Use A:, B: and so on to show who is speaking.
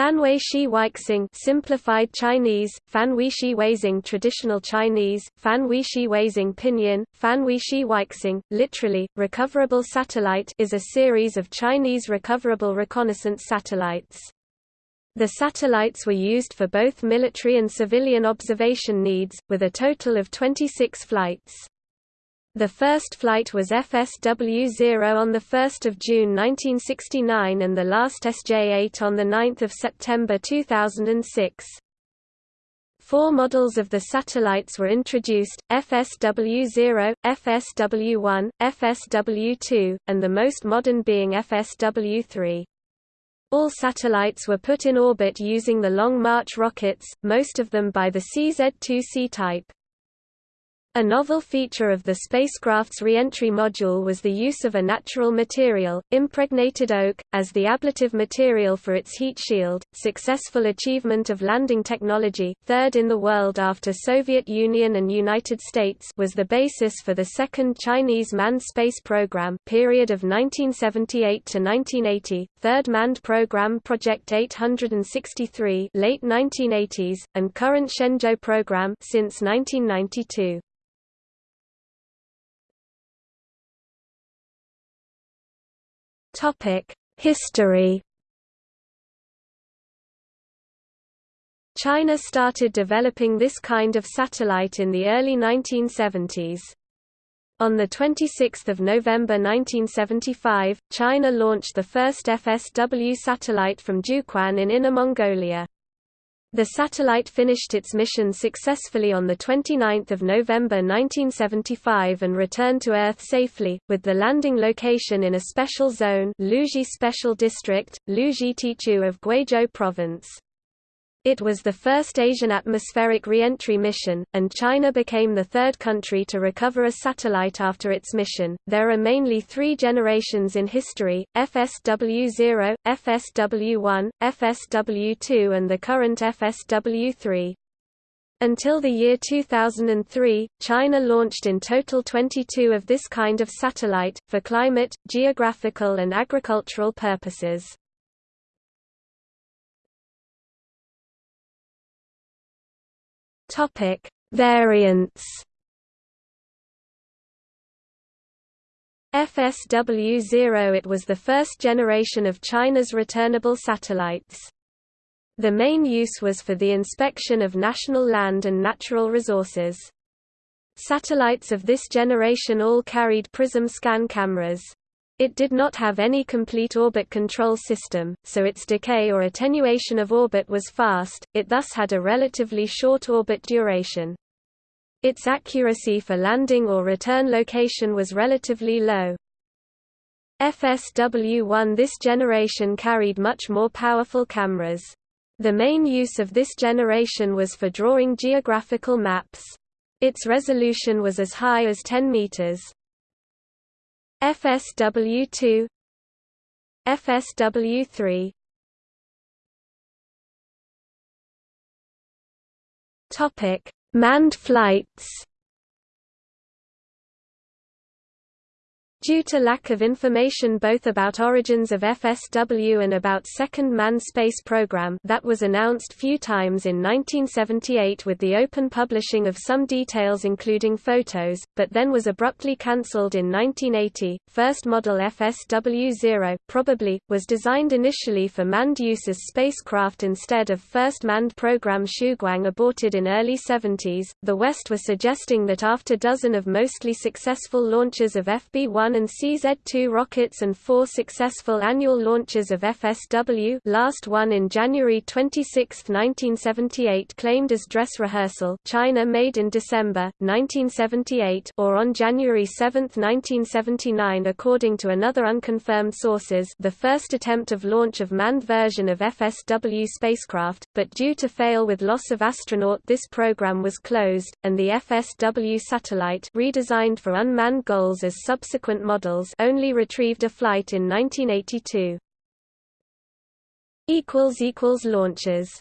A: Fanhui Shi Weixing simplified Chinese, Fanhui Shi Weixing traditional Chinese, Fanhui Shi Weixing pinyin, Fanhui Shi Weixing, literally, recoverable satellite is a series of Chinese recoverable reconnaissance satellites. The satellites were used for both military and civilian observation needs, with a total of 26 flights. The first flight was FSW-0 on 1 June 1969 and the last SJ-8 on 9 September 2006. Four models of the satellites were introduced, FSW-0, FSW-1, FSW-2, and the most modern being FSW-3. All satellites were put in orbit using the Long March rockets, most of them by the CZ-2C type. A novel feature of the spacecraft's reentry module was the use of a natural material, impregnated oak, as the ablative material for its heat shield. Successful achievement of landing technology, third in the world after Soviet Union and United States, was the basis for the second Chinese manned space program, period of 1978 to 1980, third manned program Project 863, late 1980s, and current Shenzhou program since 1992. History China started developing this kind of satellite in the early 1970s. On 26 November 1975, China launched the first FSW satellite from Jiuquan in Inner Mongolia. The satellite finished its mission successfully on 29 November 1975 and returned to Earth safely, with the landing location in a special zone Liuzhi Special District, Liuzhi Tequ of Guizhou Province. It was the first Asian atmospheric re-entry mission, and China became the third country to recover a satellite after its mission. There are mainly three generations in history: FSW-0, FSW-1, FSW-2, and the current FSW-3. Until the year 2003, China launched in total 22 of this kind of satellite, for climate, geographical and agricultural purposes. Topic: Variants. FSW-0 It was the first generation of China's returnable satellites. The main use was for the inspection of national land and natural resources. Satellites of this generation all carried PRISM scan cameras. It did not have any complete orbit control system, so its decay or attenuation of orbit was fast, it thus had a relatively short orbit duration. Its accuracy for landing or return location was relatively low. FSW-1 This generation carried much more powerful cameras. The main use of this generation was for drawing geographical maps. Its resolution was as high as 10 meters. FSW2 FSW3 Topic: Manned flights Due to lack of information both about origins of FSW and about Second Manned Space Program that was announced few times in 1978 with the open publishing of some details including photos, but then was abruptly cancelled in 1980. First model FSW-0, probably, was designed initially for manned use as spacecraft instead of first manned program Shuguang aborted in early 70s. The West was suggesting that after dozen of mostly successful launches of FB-1 and CZ-2 rockets and four successful annual launches of FSW last one in January 26, 1978 claimed as dress rehearsal China made in December, 1978 or on January 7, 1979 according to another unconfirmed sources the first attempt of launch of manned version of FSW spacecraft, but due to fail with loss of astronaut this program was closed, and the FSW satellite redesigned for unmanned goals as subsequent models only retrieved a flight in 1982. Launches